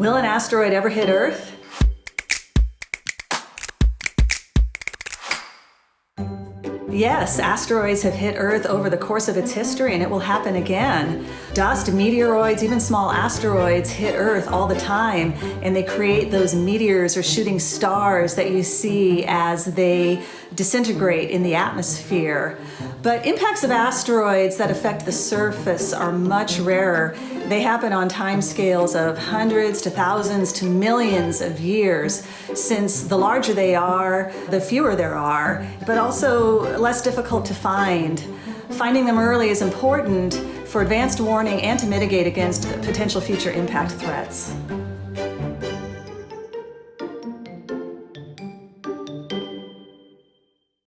Will an asteroid ever hit Earth? Yes, asteroids have hit Earth over the course of its history and it will happen again. Dust, meteoroids, even small asteroids hit Earth all the time and they create those meteors or shooting stars that you see as they disintegrate in the atmosphere. But impacts of asteroids that affect the surface are much rarer. They happen on timescales of hundreds to thousands to millions of years, since the larger they are, the fewer there are, but also less difficult to find. Finding them early is important for advanced warning and to mitigate against potential future impact threats.